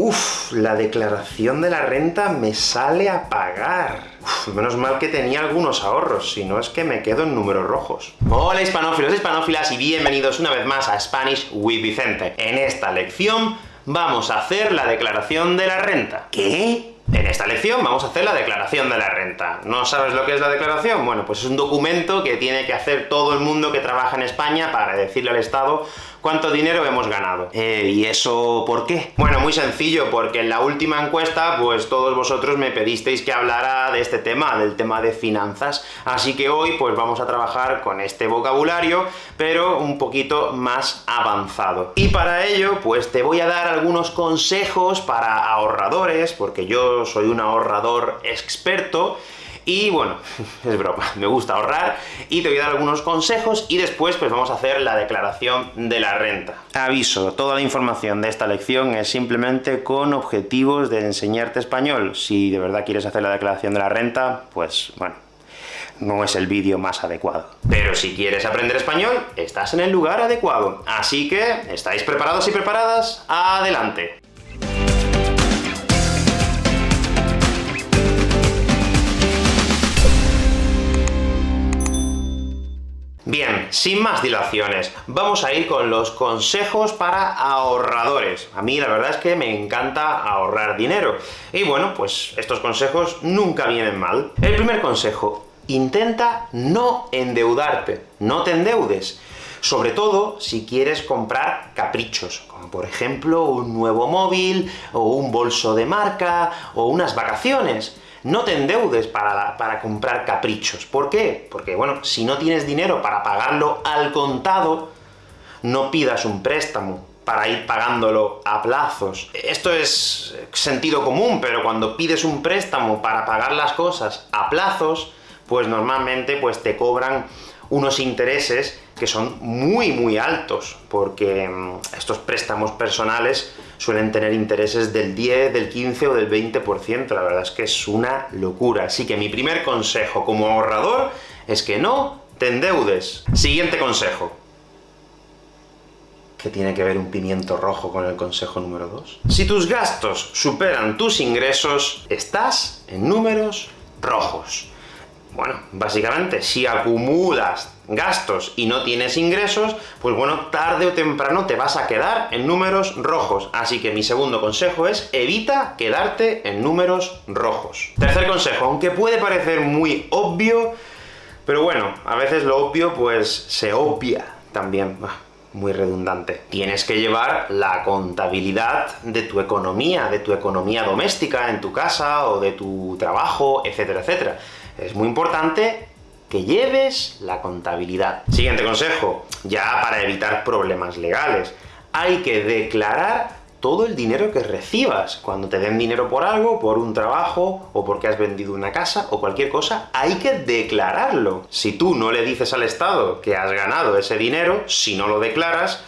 Uf, la declaración de la renta me sale a pagar. Uf, menos mal que tenía algunos ahorros, si no es que me quedo en números rojos. Hola hispanófilos, hispanófilas, y bienvenidos una vez más a Spanish with Vicente. En esta lección vamos a hacer la declaración de la renta. ¿Qué? Vamos a hacer la declaración de la renta. ¿No sabes lo que es la declaración? Bueno, pues es un documento que tiene que hacer todo el mundo que trabaja en España para decirle al Estado cuánto dinero hemos ganado. Eh, ¿Y eso por qué? Bueno, muy sencillo, porque en la última encuesta, pues todos vosotros me pedisteis que hablara de este tema, del tema de finanzas, así que hoy pues vamos a trabajar con este vocabulario, pero un poquito más avanzado. Y para ello, pues te voy a dar algunos consejos para ahorradores, porque yo soy un ahorrador experto, y bueno, es broma, me gusta ahorrar, y te voy a dar algunos consejos, y después pues vamos a hacer la declaración de la renta. Aviso, toda la información de esta lección es simplemente con objetivos de enseñarte español. Si de verdad quieres hacer la declaración de la renta, pues bueno, no es el vídeo más adecuado. Pero si quieres aprender español, estás en el lugar adecuado. Así que, ¿estáis preparados y preparadas? ¡Adelante! Bien, sin más dilaciones, vamos a ir con los consejos para ahorradores. A mí la verdad es que me encanta ahorrar dinero. Y bueno, pues estos consejos nunca vienen mal. El primer consejo, intenta no endeudarte, no te endeudes. Sobre todo si quieres comprar caprichos, como por ejemplo un nuevo móvil, o un bolso de marca, o unas vacaciones no te endeudes para, para comprar caprichos. ¿Por qué? Porque, bueno, si no tienes dinero para pagarlo al contado, no pidas un préstamo para ir pagándolo a plazos. Esto es sentido común, pero cuando pides un préstamo para pagar las cosas a plazos, pues normalmente pues te cobran unos intereses que son muy, muy altos, porque mm, estos préstamos personales suelen tener intereses del 10, del 15 o del 20%, la verdad es que es una locura. Así que mi primer consejo como ahorrador es que no te endeudes. Siguiente consejo. ¿Qué tiene que ver un pimiento rojo con el consejo número 2? Si tus gastos superan tus ingresos, estás en números rojos. Bueno, básicamente, si acumulas gastos y no tienes ingresos, pues bueno, tarde o temprano te vas a quedar en números rojos. Así que mi segundo consejo es, evita quedarte en números rojos. Tercer consejo, aunque puede parecer muy obvio, pero bueno, a veces lo obvio pues se obvia también. muy redundante. Tienes que llevar la contabilidad de tu economía, de tu economía doméstica en tu casa, o de tu trabajo, etcétera, etcétera es muy importante que lleves la contabilidad. Siguiente consejo, ya para evitar problemas legales. Hay que declarar todo el dinero que recibas. Cuando te den dinero por algo, por un trabajo, o porque has vendido una casa, o cualquier cosa, hay que declararlo. Si tú no le dices al Estado que has ganado ese dinero, si no lo declaras,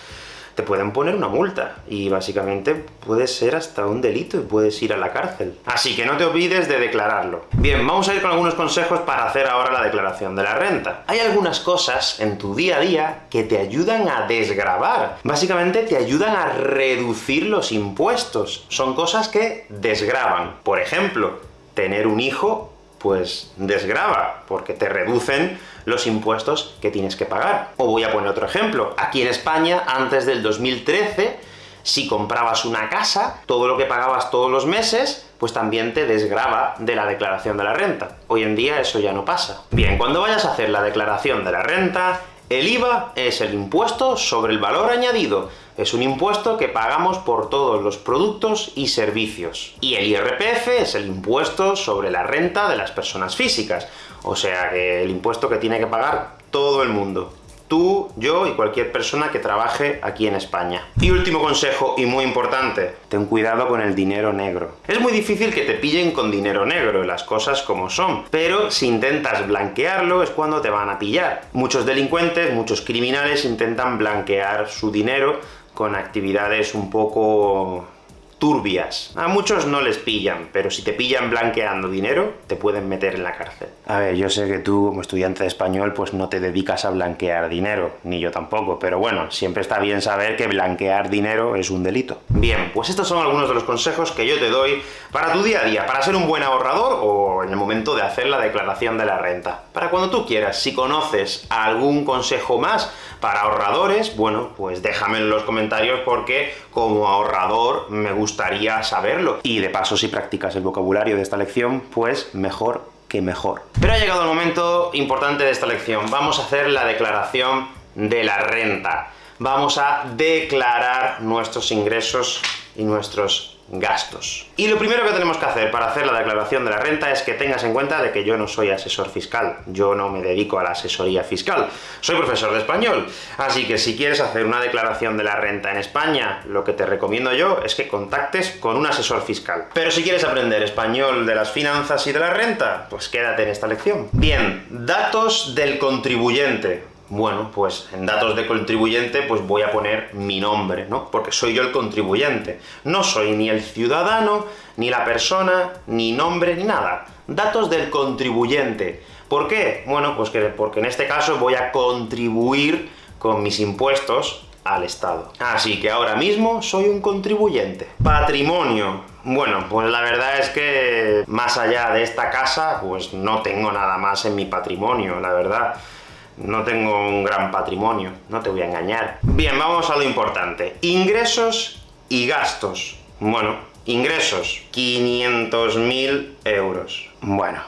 te pueden poner una multa, y básicamente puede ser hasta un delito y puedes ir a la cárcel. Así que no te olvides de declararlo. Bien, vamos a ir con algunos consejos para hacer ahora la declaración de la renta. Hay algunas cosas en tu día a día que te ayudan a desgravar. Básicamente te ayudan a reducir los impuestos. Son cosas que desgravan. Por ejemplo, tener un hijo pues desgrava, porque te reducen los impuestos que tienes que pagar. O voy a poner otro ejemplo. Aquí en España, antes del 2013, si comprabas una casa, todo lo que pagabas todos los meses, pues también te desgrava de la declaración de la renta. Hoy en día eso ya no pasa. Bien, cuando vayas a hacer la declaración de la renta, el IVA es el impuesto sobre el valor añadido. Es un impuesto que pagamos por todos los productos y servicios. Y el IRPF es el impuesto sobre la renta de las personas físicas. O sea que el impuesto que tiene que pagar todo el mundo tú, yo y cualquier persona que trabaje aquí en España. Y último consejo, y muy importante, ten cuidado con el dinero negro. Es muy difícil que te pillen con dinero negro, las cosas como son, pero si intentas blanquearlo es cuando te van a pillar. Muchos delincuentes, muchos criminales intentan blanquear su dinero con actividades un poco turbias. A muchos no les pillan, pero si te pillan blanqueando dinero, te pueden meter en la cárcel. A ver, yo sé que tú, como estudiante de español, pues no te dedicas a blanquear dinero, ni yo tampoco, pero bueno, siempre está bien saber que blanquear dinero es un delito. Bien, pues estos son algunos de los consejos que yo te doy para tu día a día, para ser un buen ahorrador o en el momento de hacer la declaración de la renta. Para cuando tú quieras, si conoces algún consejo más para ahorradores, bueno, pues déjame en los comentarios porque como ahorrador me gustaría saberlo. Y de paso, si practicas el vocabulario de esta lección, pues mejor que mejor. Pero ha llegado el momento importante de esta lección. Vamos a hacer la declaración de la renta. Vamos a declarar nuestros ingresos y nuestros gastos. Y lo primero que tenemos que hacer para hacer la declaración de la renta es que tengas en cuenta de que yo no soy asesor fiscal, yo no me dedico a la asesoría fiscal, soy profesor de español, así que si quieres hacer una declaración de la renta en España, lo que te recomiendo yo es que contactes con un asesor fiscal. Pero si quieres aprender español de las finanzas y de la renta, pues quédate en esta lección. Bien, datos del contribuyente. Bueno, pues en datos de contribuyente, pues voy a poner mi nombre, ¿no? Porque soy yo el contribuyente. No soy ni el ciudadano, ni la persona, ni nombre, ni nada. Datos del contribuyente. ¿Por qué? Bueno, pues que, porque en este caso voy a contribuir con mis impuestos al Estado. Así que ahora mismo soy un contribuyente. Patrimonio. Bueno, pues la verdad es que más allá de esta casa, pues no tengo nada más en mi patrimonio, la verdad no tengo un gran patrimonio, no te voy a engañar. Bien, vamos a lo importante. Ingresos y gastos. Bueno, ingresos, 500.000 euros. Bueno,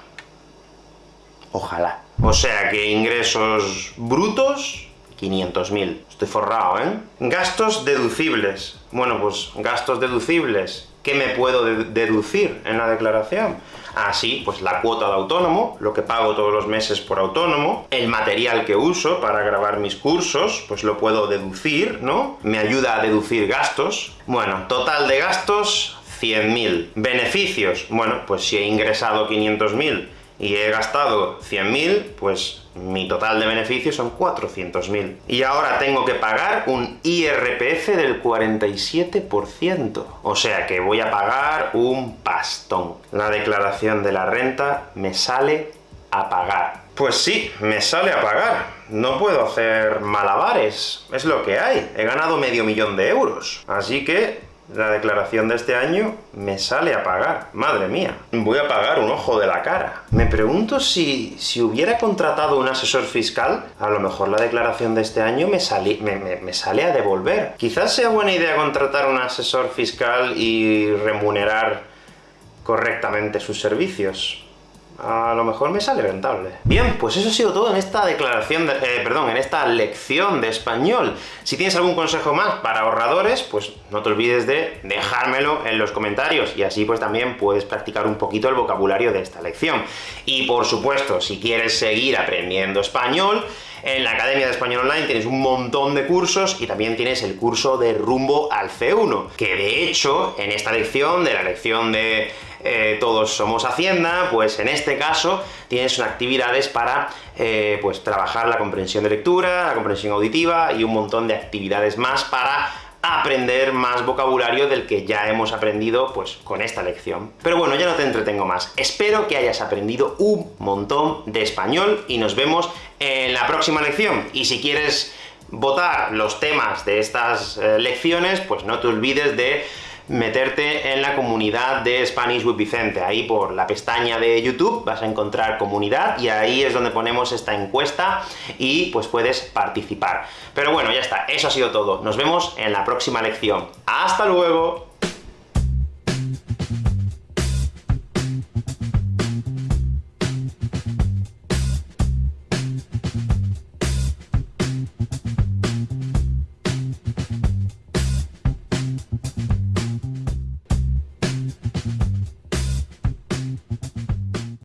ojalá. O sea que ingresos brutos, 500.000. Estoy forrado, ¿eh? Gastos deducibles. Bueno, pues gastos deducibles. ¿Qué me puedo deducir en la declaración? Así, pues la cuota de autónomo, lo que pago todos los meses por autónomo, el material que uso para grabar mis cursos, pues lo puedo deducir, ¿no? Me ayuda a deducir gastos. Bueno, total de gastos, 100.000. Beneficios, bueno, pues si he ingresado 500.000 y he gastado 100.000, pues mi total de beneficios son 400.000. Y ahora tengo que pagar un IRPF del 47%. O sea que voy a pagar un pastón. La declaración de la renta me sale a pagar. Pues sí, me sale a pagar. No puedo hacer malabares. Es lo que hay. He ganado medio millón de euros. Así que la declaración de este año me sale a pagar. Madre mía, voy a pagar un ojo de la cara. Me pregunto si, si hubiera contratado un asesor fiscal, a lo mejor la declaración de este año me, me, me sale a devolver. Quizás sea buena idea contratar un asesor fiscal y remunerar correctamente sus servicios a lo mejor me sale rentable. Bien, pues eso ha sido todo en esta declaración, de, eh, perdón, en esta lección de español. Si tienes algún consejo más para ahorradores, pues no te olvides de dejármelo en los comentarios, y así pues también puedes practicar un poquito el vocabulario de esta lección. Y por supuesto, si quieres seguir aprendiendo español, en la Academia de Español Online tienes un montón de cursos, y también tienes el curso de Rumbo al C1, que de hecho, en esta lección, de la lección de eh, todos somos Hacienda, pues en este caso tienes actividades para eh, pues trabajar la comprensión de lectura, la comprensión auditiva, y un montón de actividades más para aprender más vocabulario del que ya hemos aprendido, pues, con esta lección. Pero bueno, ya no te entretengo más. Espero que hayas aprendido un montón de español, y nos vemos en la próxima lección. Y si quieres votar los temas de estas eh, lecciones, pues no te olvides de meterte en la comunidad de Spanish with Vicente. Ahí por la pestaña de YouTube vas a encontrar comunidad, y ahí es donde ponemos esta encuesta, y pues puedes participar. Pero bueno, ya está, eso ha sido todo. Nos vemos en la próxima lección. ¡Hasta luego!